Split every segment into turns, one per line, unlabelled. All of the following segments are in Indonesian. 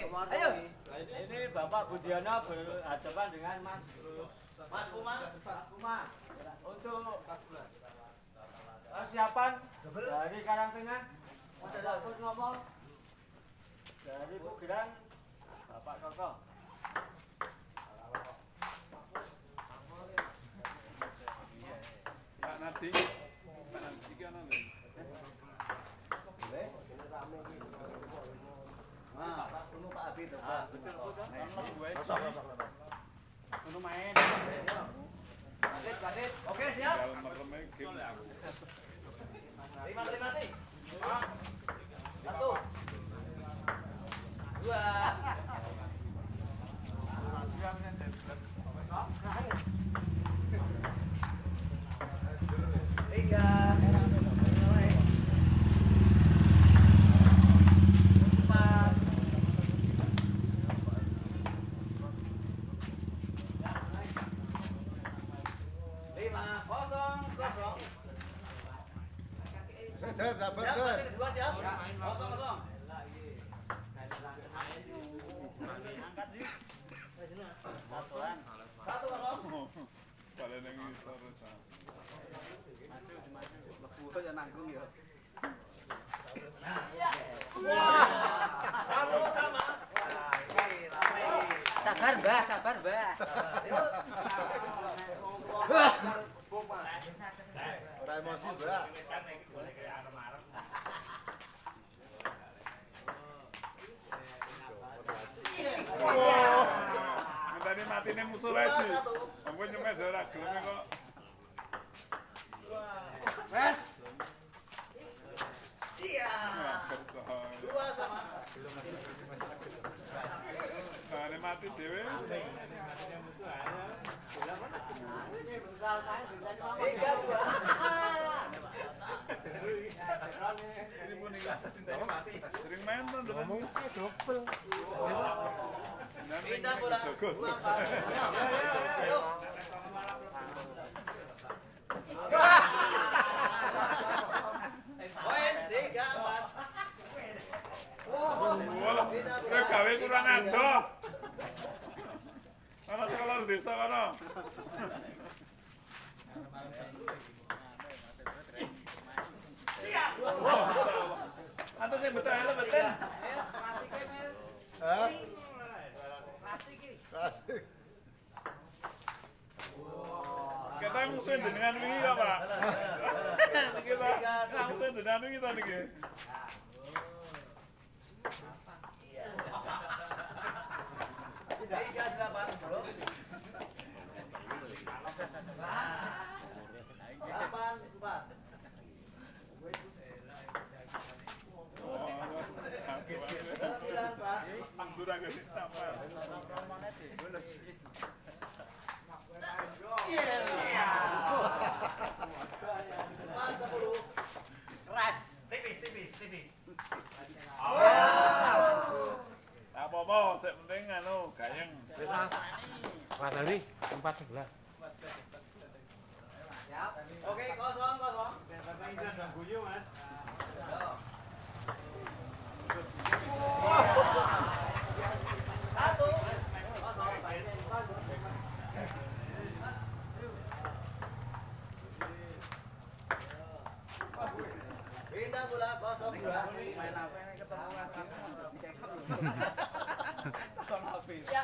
Ayo.
Ini Bapak Budiono berhadapan dengan Mas
Mas Kuma.
Mas Kuma. Untuk persiapan dari Karangtengah, Mas ada ngomong dari Pugerang, Bapak Koko.
Pak Nadi, Pak Nadi kan ada.
Nah, ini Pak Abi tuh.
Ah, betul betul. Kalau gue
Ono
main.
Badit, badit. Oke, siap.
Dalam meremeh game.
Lima, lima nih. Satu. Dua. Tiga. Empat. Lima, kosong, kosong.
Sabar, sabar,
Siap,
sabar.
masih kedua siap? Kosong, kosong.
Sabar, Mbah, sabar, Mbah.
Ora emosi, Mbak.
Tadi mati nih musuh lagi. Ampun nyemeh ora gelem kok.
Wes,
Iya. Dua sama.
Ini mati dhewe.
Tiga, dua.
Ini iki. Sering main tuh dengan
Pindah bola. Ayo. Poin, tiga, empat.
Kowe gawe kurang adoh. Ana sekolah desa kono. Ante sing betul betul.
Hah? Asik.
Kita musuh jenengan wingi ya, Pak. Kita jenengan wingi ta niki.
Tiga, delapan. Belum. Delapan, empat.
Apa-apa, penting anu gayeng.
Mas sebelah.
Oke, kosong, kosong. Satu,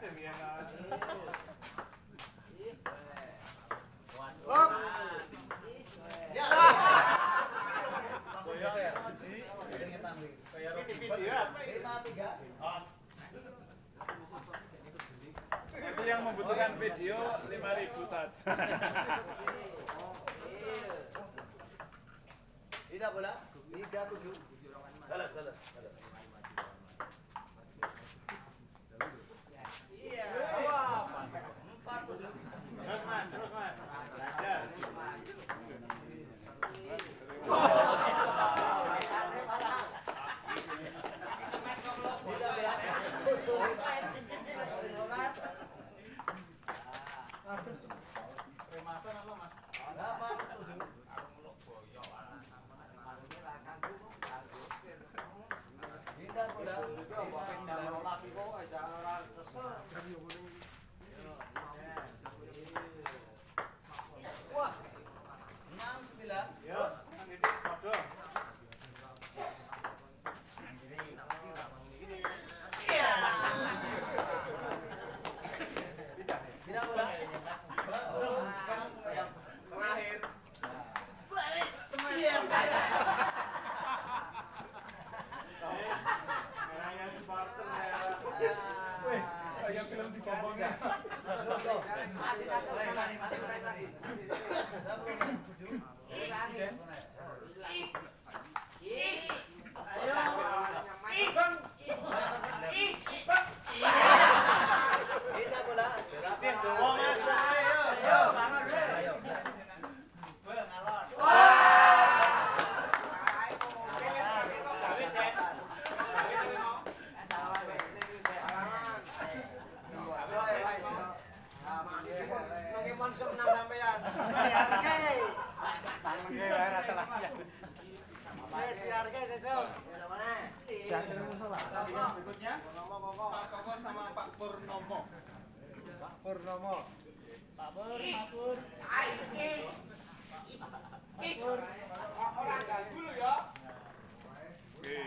se viene
a... Itu yang membutuhkan video 5000 saja.
Tidak bola? Salah, salah,
salah.
ditarget besok. Ya mana?
Iya.
Berikutnya. Pak Koko sama Pak Purnomo. Pak Purnomo. Pak
Pur, Pak Pur. Ai, ini. Pak
Pur.
Orang ganggu lo ya.
Oke.